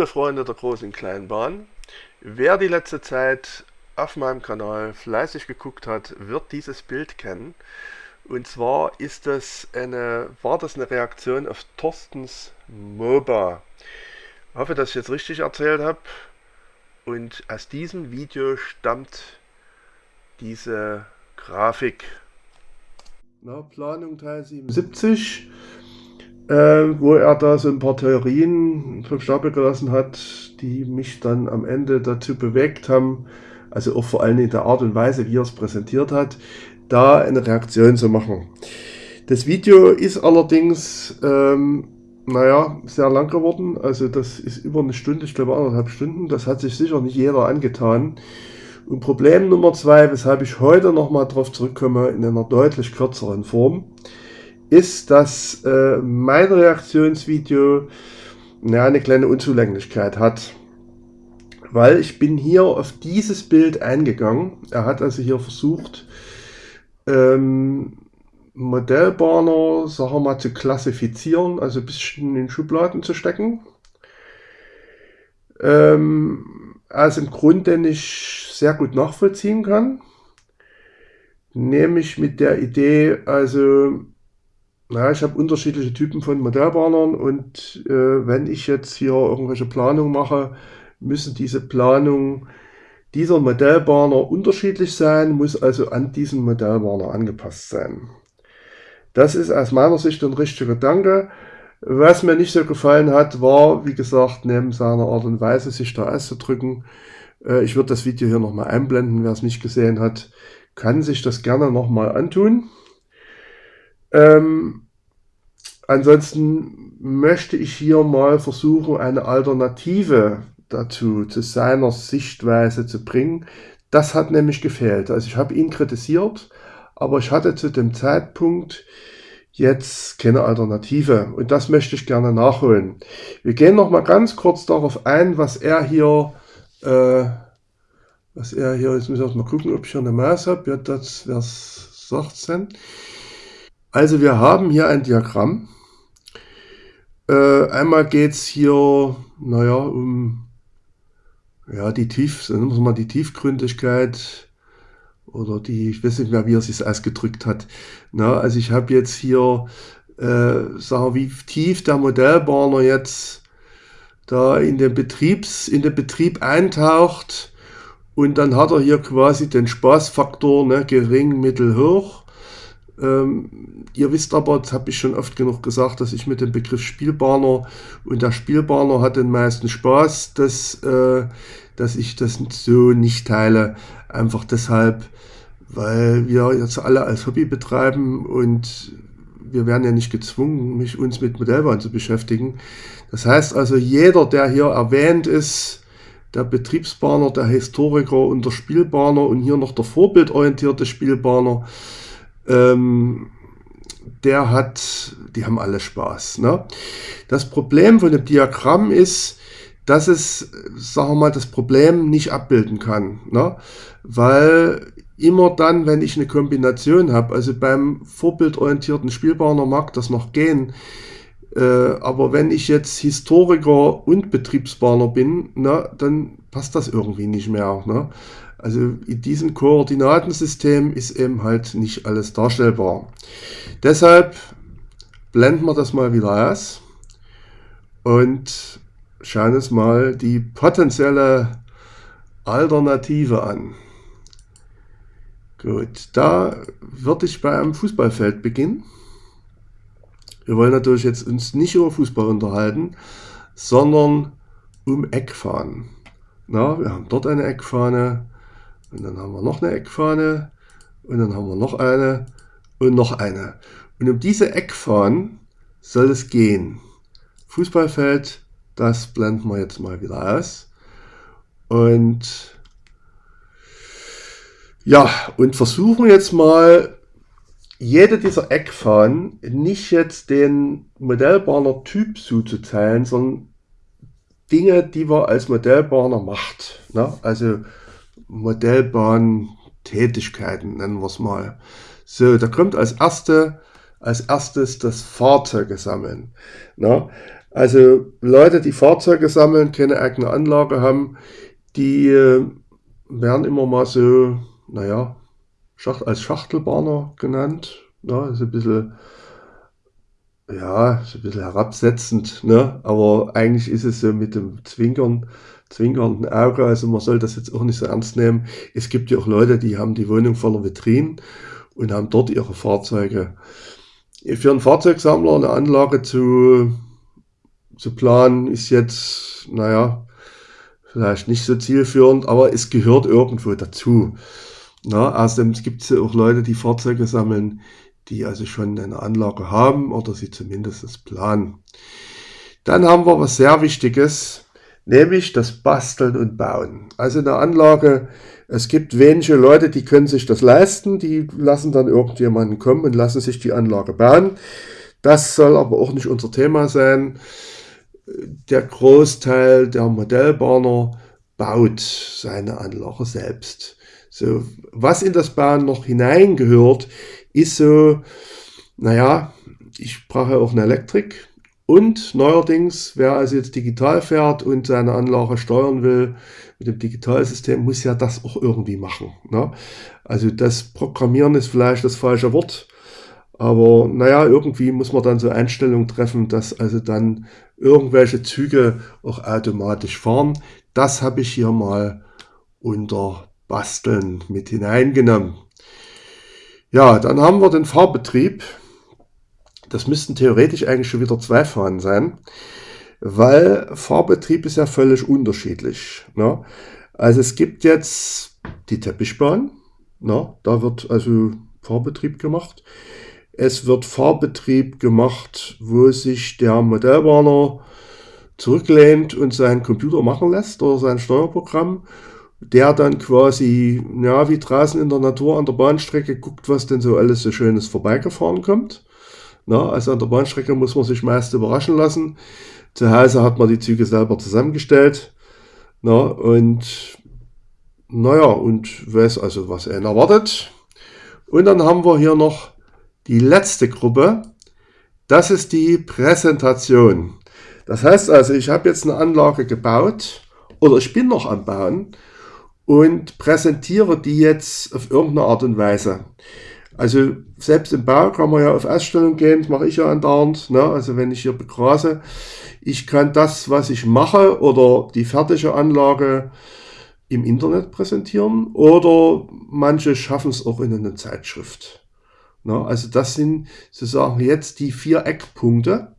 Liebe Freunde der großen Kleinbahn, wer die letzte Zeit auf meinem Kanal fleißig geguckt hat, wird dieses Bild kennen. Und zwar ist das eine, war das eine Reaktion auf Thorstens MOBA. Ich hoffe, dass ich jetzt richtig erzählt habe. Und aus diesem Video stammt diese Grafik. Na, Planung Teil 77 äh, wo er da so ein paar Theorien vom Stapel gelassen hat, die mich dann am Ende dazu bewegt haben, also auch vor allem in der Art und Weise, wie er es präsentiert hat, da eine Reaktion zu machen. Das Video ist allerdings, ähm, naja, sehr lang geworden. Also das ist über eine Stunde, ich glaube anderthalb Stunden. Das hat sich sicher nicht jeder angetan. Und Problem Nummer zwei, weshalb ich heute nochmal drauf zurückkomme, in einer deutlich kürzeren Form ist, dass äh, mein Reaktionsvideo ja, eine kleine Unzulänglichkeit hat. Weil ich bin hier auf dieses Bild eingegangen. Er hat also hier versucht, ähm, Modellbahner, sagen wir mal, zu klassifizieren, also ein bisschen in Schubladen zu stecken. Ähm, also im Grunde nicht sehr gut nachvollziehen kann. Nämlich mit der Idee, also ja, ich habe unterschiedliche Typen von Modellbahnern und äh, wenn ich jetzt hier irgendwelche Planungen mache, müssen diese Planungen dieser Modellbahner unterschiedlich sein, muss also an diesen Modellbahner angepasst sein. Das ist aus meiner Sicht ein richtiger Gedanke. Was mir nicht so gefallen hat, war, wie gesagt, neben seiner Art und Weise, sich da auszudrücken. Äh, ich würde das Video hier nochmal einblenden, wer es nicht gesehen hat, kann sich das gerne nochmal antun. Ähm, ansonsten möchte ich hier mal versuchen, eine Alternative dazu, zu seiner Sichtweise zu bringen. Das hat nämlich gefehlt. Also ich habe ihn kritisiert, aber ich hatte zu dem Zeitpunkt jetzt keine Alternative. Und das möchte ich gerne nachholen. Wir gehen noch mal ganz kurz darauf ein, was er hier, äh, was er hier, jetzt muss ich mal gucken, ob ich hier eine Maus habe. Ja, das wäre 16. Also wir haben hier ein Diagramm. Äh, einmal geht es hier, naja, um ja, die Tief, sagen wir mal die Tiefgründigkeit oder die, ich weiß nicht mehr, wie er sich ausgedrückt hat. Na, also ich habe jetzt hier, äh, sagen wie tief der Modellbahner jetzt da in den Betriebs, in den Betrieb eintaucht und dann hat er hier quasi den Spaßfaktor, ne, gering, mittel, hoch. Ähm, ihr wisst aber, das habe ich schon oft genug gesagt, dass ich mit dem Begriff Spielbahner und der Spielbahner hat den meisten Spaß, dass, äh, dass ich das so nicht teile. Einfach deshalb, weil wir jetzt alle als Hobby betreiben und wir werden ja nicht gezwungen, mich uns mit Modellbahn zu beschäftigen. Das heißt also, jeder, der hier erwähnt ist, der Betriebsbahner, der Historiker und der Spielbahner und hier noch der vorbildorientierte Spielbahner, ähm, der hat, die haben alle Spaß. Ne? Das Problem von dem Diagramm ist, dass es, sagen wir mal, das Problem nicht abbilden kann. Ne? Weil immer dann, wenn ich eine Kombination habe, also beim vorbildorientierten Spielbahner mag das noch gehen, äh, aber wenn ich jetzt Historiker und Betriebsbahner bin, ne, dann passt das irgendwie nicht mehr. Ne? Also in diesem Koordinatensystem ist eben halt nicht alles darstellbar. Deshalb blenden wir das mal wieder aus und schauen uns mal die potenzielle Alternative an. Gut, da würde ich bei einem Fußballfeld beginnen. Wir wollen natürlich jetzt uns nicht über Fußball unterhalten, sondern um Eckfahnen. Na, wir haben dort eine Eckfahne, und dann haben wir noch eine Eckfahne. Und dann haben wir noch eine und noch eine. Und um diese Eckfahnen soll es gehen. Fußballfeld, das blenden wir jetzt mal wieder aus. Und ja, und versuchen jetzt mal jede dieser Eckfahnen nicht jetzt den Modellbahner Typ zuzuteilen, sondern Dinge, die man als Modellbahner macht. Ne? Also Modellbahn-Tätigkeiten, nennen wir es mal. So, da kommt als erste als erstes das Fahrzeuge sammeln. Na, Also Leute, die Fahrzeuge sammeln, keine eigene Anlage haben, die äh, werden immer mal so, naja, Schacht, als Schachtelbahner genannt. Ne? Ist ein bisschen, ja, ist ein bisschen herabsetzend, ne? aber eigentlich ist es so mit dem Zwinkern, zwinkernden Auge, also man soll das jetzt auch nicht so ernst nehmen. Es gibt ja auch Leute, die haben die Wohnung voller Vitrinen und haben dort ihre Fahrzeuge. Für einen Fahrzeugsammler eine Anlage zu, zu planen, ist jetzt, naja, vielleicht nicht so zielführend, aber es gehört irgendwo dazu. Na, außerdem gibt es ja auch Leute, die Fahrzeuge sammeln, die also schon eine Anlage haben oder sie zumindest planen. Dann haben wir was sehr Wichtiges, nämlich das Basteln und Bauen. Also eine Anlage, es gibt wenige Leute, die können sich das leisten, die lassen dann irgendjemanden kommen und lassen sich die Anlage bauen. Das soll aber auch nicht unser Thema sein. Der Großteil der Modellbahner baut seine Anlage selbst. So, was in das Bauen noch hineingehört, ist so, naja, ich brauche auch eine Elektrik. Und neuerdings, wer also jetzt digital fährt und seine Anlage steuern will mit dem Digitalsystem, muss ja das auch irgendwie machen. Ne? Also das Programmieren ist vielleicht das falsche Wort. Aber naja, irgendwie muss man dann so Einstellungen treffen, dass also dann irgendwelche Züge auch automatisch fahren. Das habe ich hier mal unter Basteln mit hineingenommen. Ja, dann haben wir den Fahrbetrieb. Das müssten theoretisch eigentlich schon wieder zwei Fahnen sein, weil Fahrbetrieb ist ja völlig unterschiedlich. Ne? Also es gibt jetzt die Teppichbahn, ne? da wird also Fahrbetrieb gemacht. Es wird Fahrbetrieb gemacht, wo sich der Modellbahner zurücklehnt und seinen Computer machen lässt oder sein Steuerprogramm der dann quasi, ja, wie draußen in der Natur an der Bahnstrecke guckt, was denn so alles so Schönes vorbeigefahren kommt. Na, also an der Bahnstrecke muss man sich meist überraschen lassen. Zu Hause hat man die Züge selber zusammengestellt. Na, und naja, und weiß also, was einen erwartet. Und dann haben wir hier noch die letzte Gruppe. Das ist die Präsentation. Das heißt also, ich habe jetzt eine Anlage gebaut oder ich bin noch am Bauen und präsentiere die jetzt auf irgendeine Art und Weise. Also selbst im Bau kann man ja auf Ausstellung gehen, das mache ich ja andauernd. Ne? Also wenn ich hier begrase, ich kann das, was ich mache oder die fertige Anlage im Internet präsentieren oder manche schaffen es auch in einer Zeitschrift. Ne? Also das sind sozusagen jetzt die vier Eckpunkte,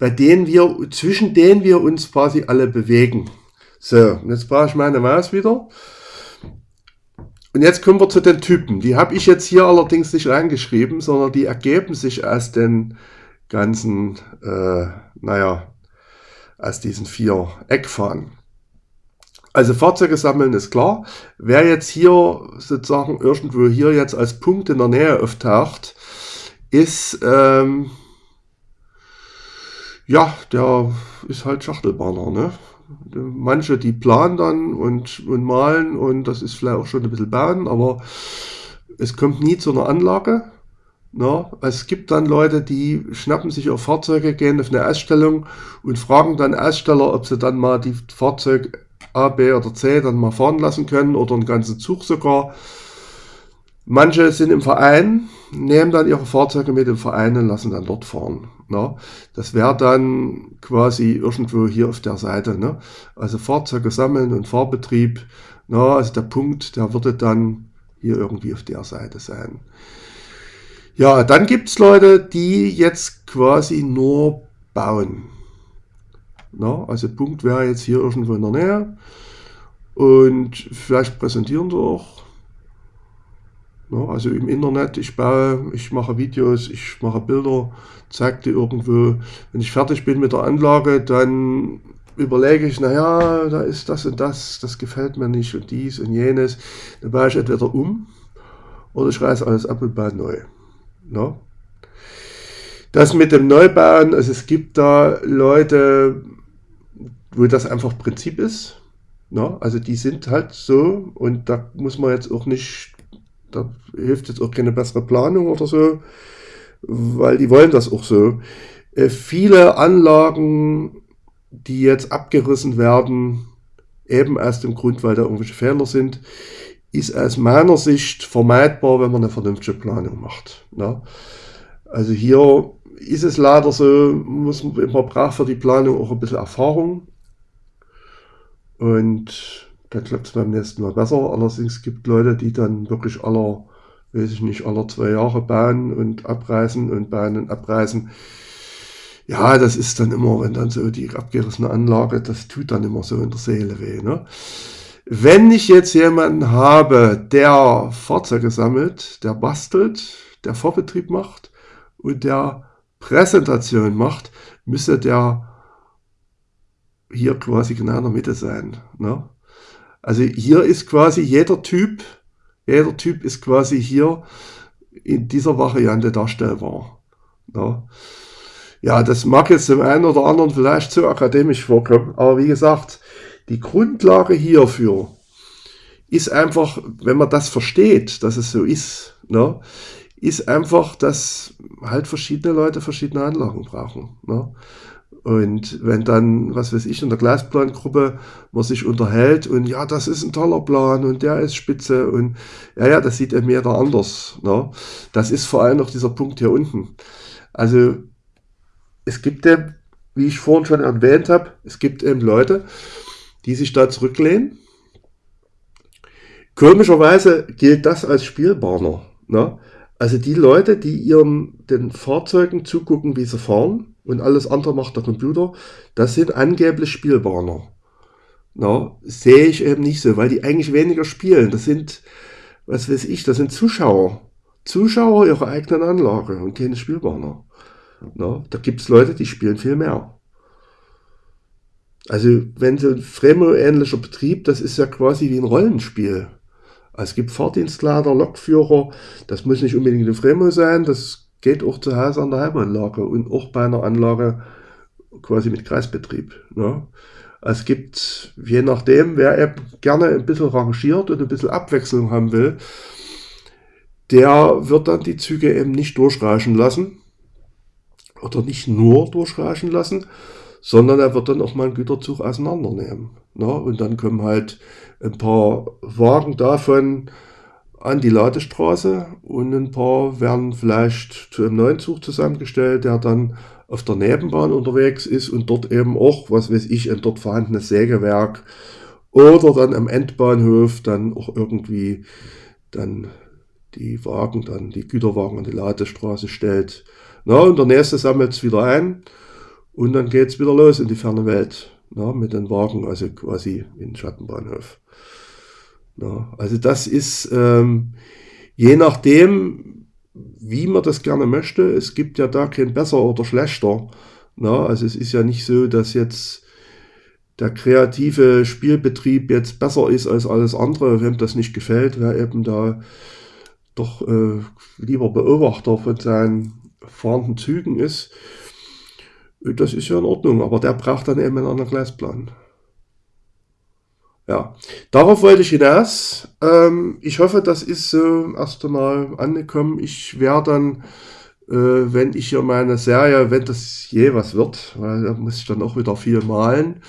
bei denen wir, zwischen denen wir uns quasi alle bewegen. So, jetzt brauche ich meine Maus wieder. Und jetzt kommen wir zu den Typen. Die habe ich jetzt hier allerdings nicht reingeschrieben, sondern die ergeben sich aus den ganzen, äh, naja, aus diesen vier Eckfahnen. Also Fahrzeuge sammeln ist klar. Wer jetzt hier sozusagen irgendwo hier jetzt als Punkt in der Nähe auftaucht, ist, ähm, ja, der ist halt Schachtelbahner, ne? Manche, die planen dann und, und malen und das ist vielleicht auch schon ein bisschen bauen, aber es kommt nie zu einer Anlage. Na, es gibt dann Leute, die schnappen sich auf Fahrzeuge, gehen auf eine Ausstellung und fragen dann Aussteller, ob sie dann mal die Fahrzeug A, B oder C dann mal fahren lassen können oder einen ganzen Zug sogar. Manche sind im Verein, nehmen dann ihre Fahrzeuge mit im Verein und lassen dann dort fahren. Ne? Das wäre dann quasi irgendwo hier auf der Seite. Ne? Also Fahrzeuge sammeln und Fahrbetrieb. Ne? Also der Punkt, der würde dann hier irgendwie auf der Seite sein. Ja, dann gibt es Leute, die jetzt quasi nur bauen. Ne? Also Punkt wäre jetzt hier irgendwo in der Nähe. Und vielleicht präsentieren sie auch also im Internet, ich baue, ich mache Videos, ich mache Bilder, zeige die irgendwo. Wenn ich fertig bin mit der Anlage, dann überlege ich, naja, da ist das und das, das gefällt mir nicht und dies und jenes. Dann baue ich entweder um oder ich reiße alles ab und baue neu. Ja. Das mit dem Neubauen, also es gibt da Leute, wo das einfach Prinzip ist. Ja, also die sind halt so und da muss man jetzt auch nicht da hilft jetzt auch keine bessere Planung oder so, weil die wollen das auch so. Äh, viele Anlagen, die jetzt abgerissen werden, eben aus dem Grund, weil da irgendwelche Fehler sind, ist aus meiner Sicht vermeidbar, wenn man eine vernünftige Planung macht. Ne? Also hier ist es leider so, muss man, braucht für die Planung auch ein bisschen Erfahrung. Und dann klappt es beim nächsten Mal besser. Allerdings gibt Leute, die dann wirklich aller, weiß ich nicht, aller zwei Jahre bauen und abreißen und bauen und abreißen. Ja, das ist dann immer, wenn dann so die abgerissene Anlage, das tut dann immer so in der Seele weh. Ne? Wenn ich jetzt jemanden habe, der Fahrzeuge sammelt, der bastelt, der Vorbetrieb macht und der Präsentation macht, müsste der hier quasi genau in der Mitte sein. Ne? Also hier ist quasi jeder Typ, jeder Typ ist quasi hier in dieser Variante darstellbar. Ne? Ja, das mag jetzt dem einen oder anderen vielleicht zu akademisch vorkommen, aber wie gesagt, die Grundlage hierfür ist einfach, wenn man das versteht, dass es so ist, ne, ist einfach, dass halt verschiedene Leute verschiedene Anlagen brauchen. Ne? Und wenn dann, was weiß ich, in der Gleisplangruppe man sich unterhält und ja, das ist ein toller Plan und der ist spitze und ja, ja, das sieht eben jeder anders. Ne? Das ist vor allem noch dieser Punkt hier unten. Also es gibt eben, wie ich vorhin schon erwähnt habe, es gibt eben Leute, die sich da zurücklehnen. Komischerweise gilt das als Spielbarner. Ne? Also die Leute, die ihren den Fahrzeugen zugucken, wie sie fahren, und alles andere macht der Computer, das sind angeblich Spielbahner. Na, sehe ich eben nicht so, weil die eigentlich weniger spielen. Das sind, was weiß ich, das sind Zuschauer. Zuschauer ihrer eigenen Anlage und keine Spielbahner. Na, da gibt es Leute, die spielen viel mehr. Also wenn so ein Fremo-ähnlicher Betrieb, das ist ja quasi wie ein Rollenspiel. Also es gibt Fahrdienstleiter, Lokführer, das muss nicht unbedingt eine Fremo sein, das geht auch zu Hause an der Heimanlage und auch bei einer Anlage quasi mit Kreisbetrieb. Ne? Es gibt, je nachdem, wer eben gerne ein bisschen rangiert und ein bisschen Abwechslung haben will, der wird dann die Züge eben nicht durchreichen lassen oder nicht nur durchreichen lassen, sondern er wird dann auch mal einen Güterzug auseinandernehmen. Ne? Und dann kommen halt ein paar Wagen davon an die Ladestraße und ein paar werden vielleicht zu einem neuen Zug zusammengestellt, der dann auf der Nebenbahn unterwegs ist und dort eben auch, was weiß ich, ein dort vorhandenes Sägewerk oder dann am Endbahnhof dann auch irgendwie dann die Wagen, dann die Güterwagen an die Ladestraße stellt. Na, und der nächste sammelt es wieder ein und dann geht es wieder los in die ferne Welt na, mit den Wagen, also quasi in den Schattenbahnhof. Also das ist ähm, je nachdem, wie man das gerne möchte. Es gibt ja da kein besser oder schlechter. Na, also es ist ja nicht so, dass jetzt der kreative Spielbetrieb jetzt besser ist als alles andere. Wem das nicht gefällt, wer eben da doch äh, lieber Beobachter von seinen fahrenden Zügen ist, das ist ja in Ordnung. Aber der braucht dann eben einen anderen Gleisplan. Ja, darauf wollte ich hinaus. Ähm, ich hoffe, das ist so äh, erst einmal angekommen. Ich werde dann, äh, wenn ich hier meine Serie, wenn das je was wird, weil da muss ich dann auch wieder viel malen,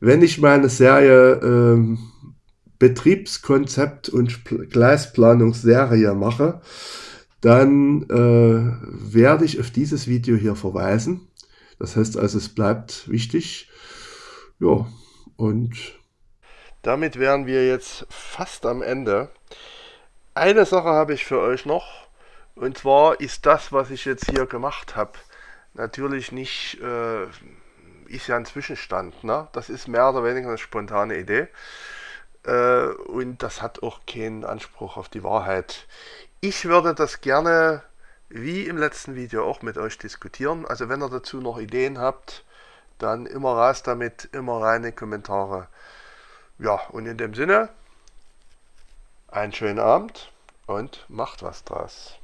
wenn ich meine Serie ähm, Betriebskonzept und Gleisplanungsserie mache, dann äh, werde ich auf dieses Video hier verweisen. Das heißt also, es bleibt wichtig. Ja, und damit wären wir jetzt fast am Ende. Eine Sache habe ich für euch noch. Und zwar ist das, was ich jetzt hier gemacht habe, natürlich nicht, äh, ist ja ein Zwischenstand. Ne? Das ist mehr oder weniger eine spontane Idee. Äh, und das hat auch keinen Anspruch auf die Wahrheit. Ich würde das gerne, wie im letzten Video, auch mit euch diskutieren. Also wenn ihr dazu noch Ideen habt, dann immer raus damit, immer reine Kommentare. Ja, und in dem Sinne, einen schönen Abend und macht was draus.